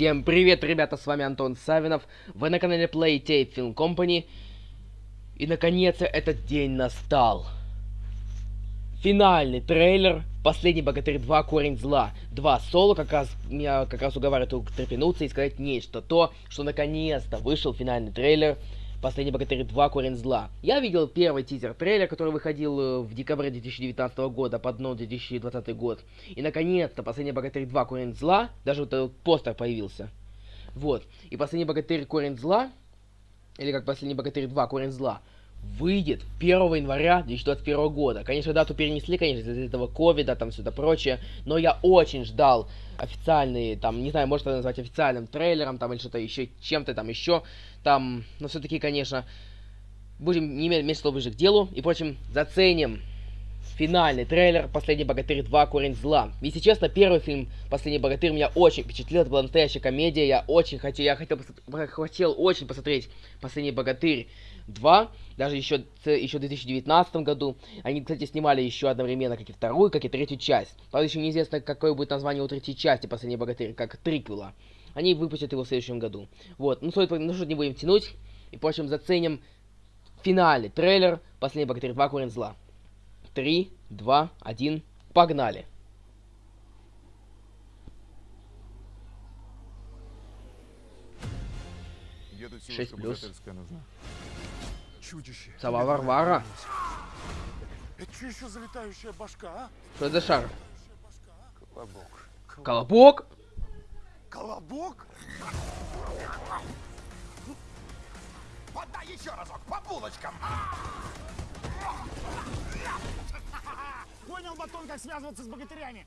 Всем привет, ребята, с вами Антон Савинов. Вы на канале Playtape Film Company. И наконец-то этот день настал. Финальный трейлер Последний Богатырь 2 Корень Зла. Два соло как раз меня как раз уговаривают трепенуться и сказать нечто. То, что наконец-то вышел финальный трейлер Последний Богатырь 2 Корень Зла. Я видел первый тизер-трейлер, который выходил э, в декабре 2019 года под дном 2020 год. И наконец-то Последний Богатырь 2 Корень Зла, даже вот этот постер появился. Вот. И Последний Богатырь Корень Зла, или как Последний Богатырь 2 Корень Зла, выйдет 1 января 2021 года. Конечно, дату перенесли, конечно, из-за этого ковида, там все это прочее, но я очень ждал официальный, там, не знаю, может это назвать официальным трейлером, там, или что-то еще, чем-то там еще, там, но все-таки, конечно, будем не иметь меньше ближе к делу, и, впрочем, заценим финальный трейлер «Последний богатырь 2. Корень зла». Если честно, первый фильм «Последний богатырь» меня очень впечатлил, это была настоящая комедия, я очень хотел, я хотел, хотел очень посмотреть «Последний богатырь 2», даже еще, еще в 2019 году. Они, кстати, снимали еще одновременно как и вторую, как и третью часть. Правда, еще неизвестно, какое будет название у третьей части «Последний богатырь», как триквела. Они выпустят его в следующем году. Вот, ну, стоит, ну что, не будем тянуть. И, впрочем, заценим финальный трейлер «Последний богатырь 2. Корень зла». 3, 2, 1, погнали! Шесть плюс. Чудище. Сова Варвара. Это что еще залетающая башка, а? Что это за шар? Колобок. Колобок? Колобок? Подай еще разок, по булочкам. Понял, Батон, как связываться с богатырями.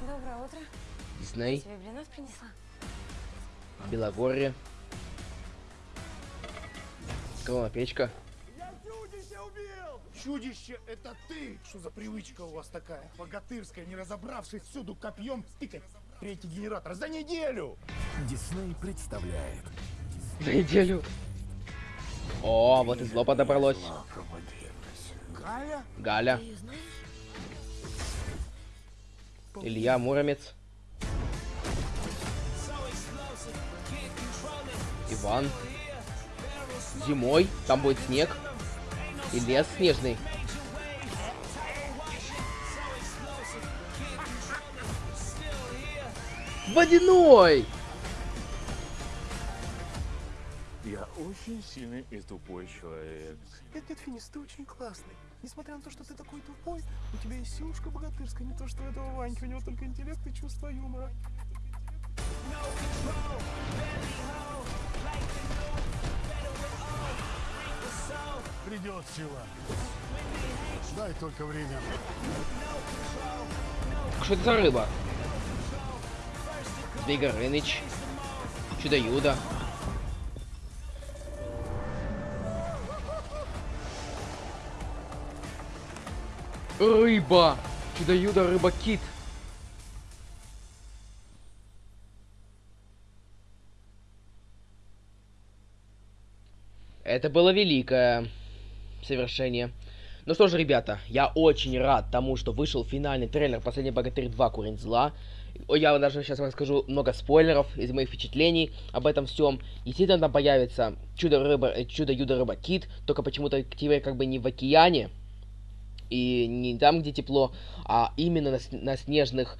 Доброе утро. Дисней, Тебе блинов принесла? Белогорье. Крова печка. Я чудище убил! Чудище, это ты! Что за привычка у вас такая? Богатырская, не разобравшись всюду копьем тыкать третий генератор за неделю! Дисней представляет За неделю. О, вот и зло подобралось. Галя? Галя. Илья Муромец. Иван. Зимой там будет снег. И лес снежный. Водяной! Я очень сильный и тупой человек. Нет, нет, Финис, ты очень классный. Несмотря на то, что ты такой тупой, у тебя есть силушка богатырская, не то что у этого Ваньки, у него только интеллект и чувство юмора. Придет сила. Дай только время. Что это за рыба? Змей Горыныч. Чудо-юдо. Рыба! Чудо-юдо, рыба-кит. Это было великое совершение. Ну что же, ребята, я очень рад тому, что вышел финальный трейлер «Последний богатырь 2. Курень зла». Я даже сейчас расскажу много спойлеров из моих впечатлений об этом всем. Действительно, там появится чудо-рыба, э, чудо-юдо-рыба-кит, только почему-то теперь как бы не в океане, и не там, где тепло, а именно на, на снежных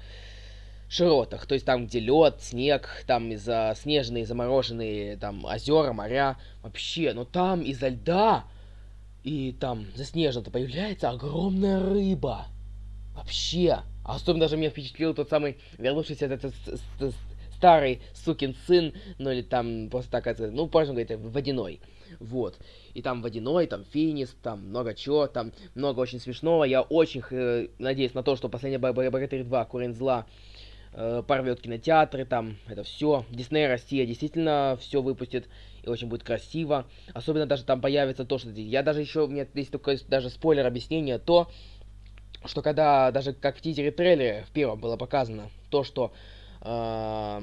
широтах. То есть там, где лед, снег, там из-за снежные, замороженные там озера, моря. Вообще, но там из-за льда и там заснежено-то появляется огромная рыба. Вообще. А особенно даже меня впечатлил тот самый вернувшийся этот с- с- старый сукин сын, ну или там просто так ну, можно говорить, водяной. Вот. И там водяной, там финис, там много чего, там много очень смешного. Я очень э, надеюсь на то, что Бо- Богатырь 2, Корень зла, э, порвет кинотеатры, там, это все. Дисней Россия действительно все выпустит и очень будет красиво. Особенно даже там появится то, что... Я даже еще, у меня здесь только даже спойлер объяснение, то, что когда, даже как в тизере трейлере в первом было показано, то, что э,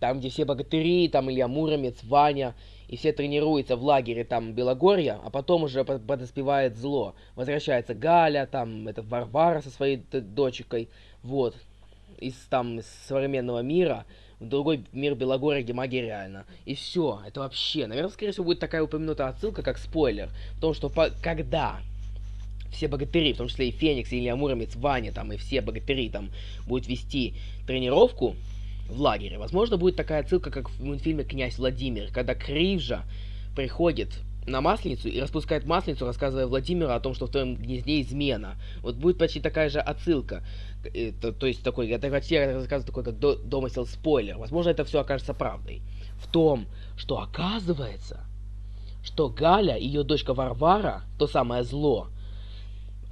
там, где все богатыри, там Илья Муромец, Ваня, и все тренируются в лагере там Белогорья, а потом уже под- подоспевает зло. Возвращается Галя, там, это Варвара со своей дочкой, вот. Из там из современного мира в другой мир Белогория, где магия реальна. И все, это вообще, наверное, скорее всего, будет такая упомянутая отсылка, как спойлер. В том, что по когда все богатыри, в том числе и Феникс, и Илья Муромец, Ваня там, и все богатыри там будут вести тренировку в лагере, возможно, будет такая отсылка, как в мультфильме «Князь Владимир», когда Кривжа приходит на Масленицу и распускает Масленицу, рассказывая Владимиру о том, что в твоем гнезде измена. Вот будет почти такая же отсылка. Это, то есть такой, это почти рассказывает такой, как до, домысел спойлер. Возможно, это все окажется правдой. В том, что оказывается, что Галя и ее дочка Варвара, то самое зло,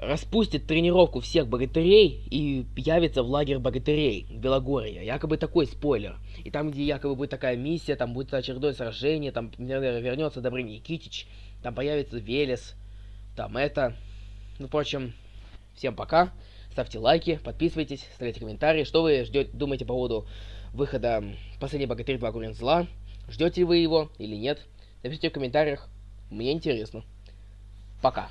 распустит тренировку всех богатырей и явится в лагерь богатырей Белогорья. Якобы такой спойлер. И там, где якобы будет такая миссия, там будет очередное сражение, там, вернется Добрый Никитич, там появится Велес, там это. Ну, впрочем, всем пока. Ставьте лайки, подписывайтесь, ставьте комментарии. Что вы ждете, думаете по поводу выхода «Последний богатырь 2 Курен зла»? Ждете вы его или нет? Напишите в комментариях. Мне интересно. Пока.